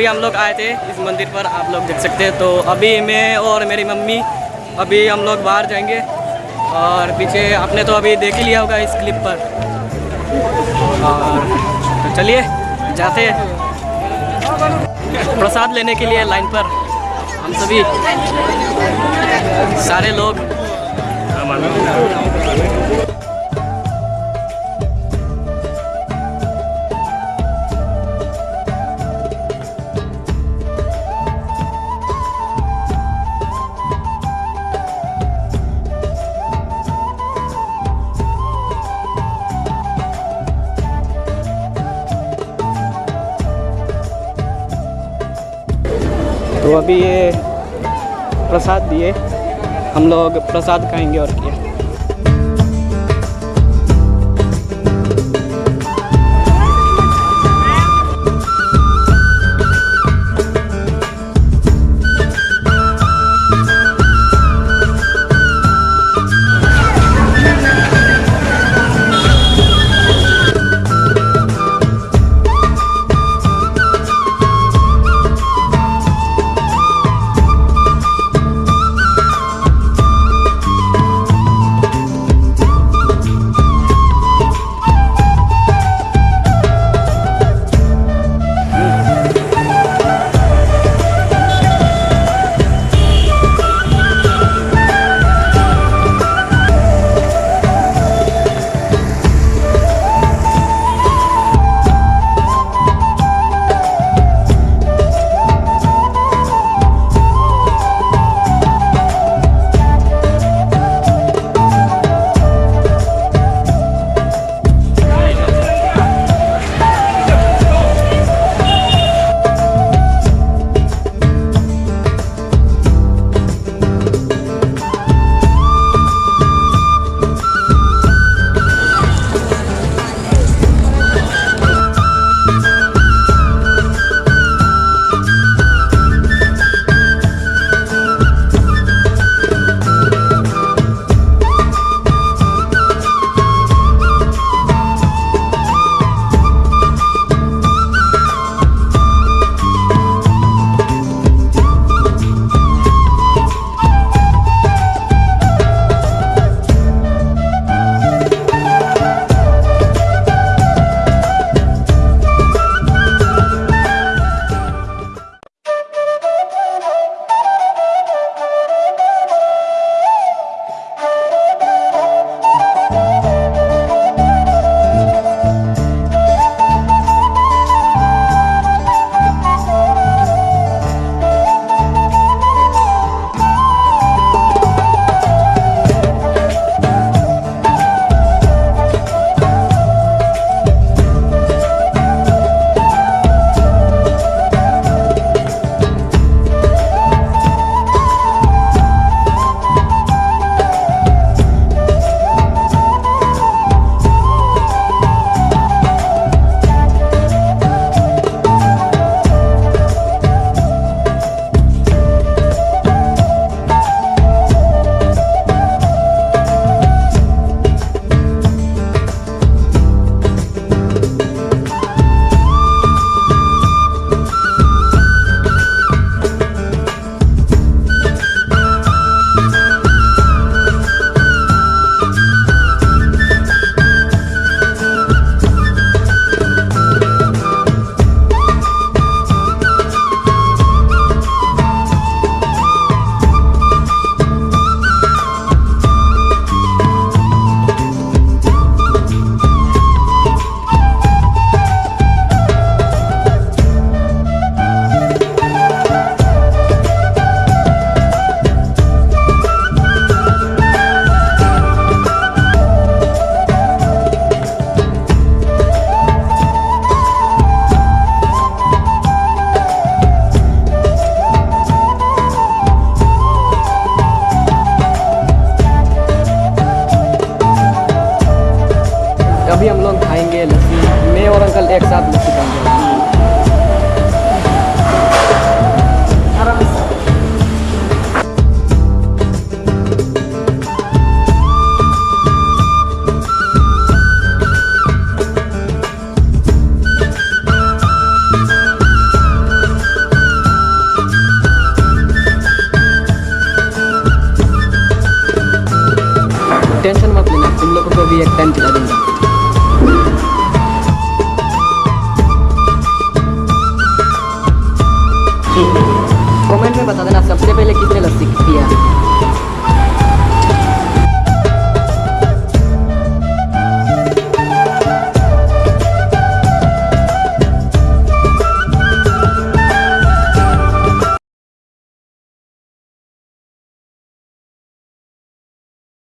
अभी हम लोग आए थे इस मंदिर पर, आप लोग देख सकते हैं। तो अभी मैं और मेरी मम्मी अभी हम लोग बाहर जाएँगे। और पीछे आपने तो अभी देख ही लिया होगा इस क्लिप पर। और तो चलिए, जाते हैं। प्रसाद लेने के लिए लाइन पर। हम सभी सारे लोग। तो अभी ये प्रसाद दिए। हम लोग प्रसाद खाएँगे और क्या। टेंशन मत लेना। तुम लोगों को भी एक टाइम खिला दूँगा।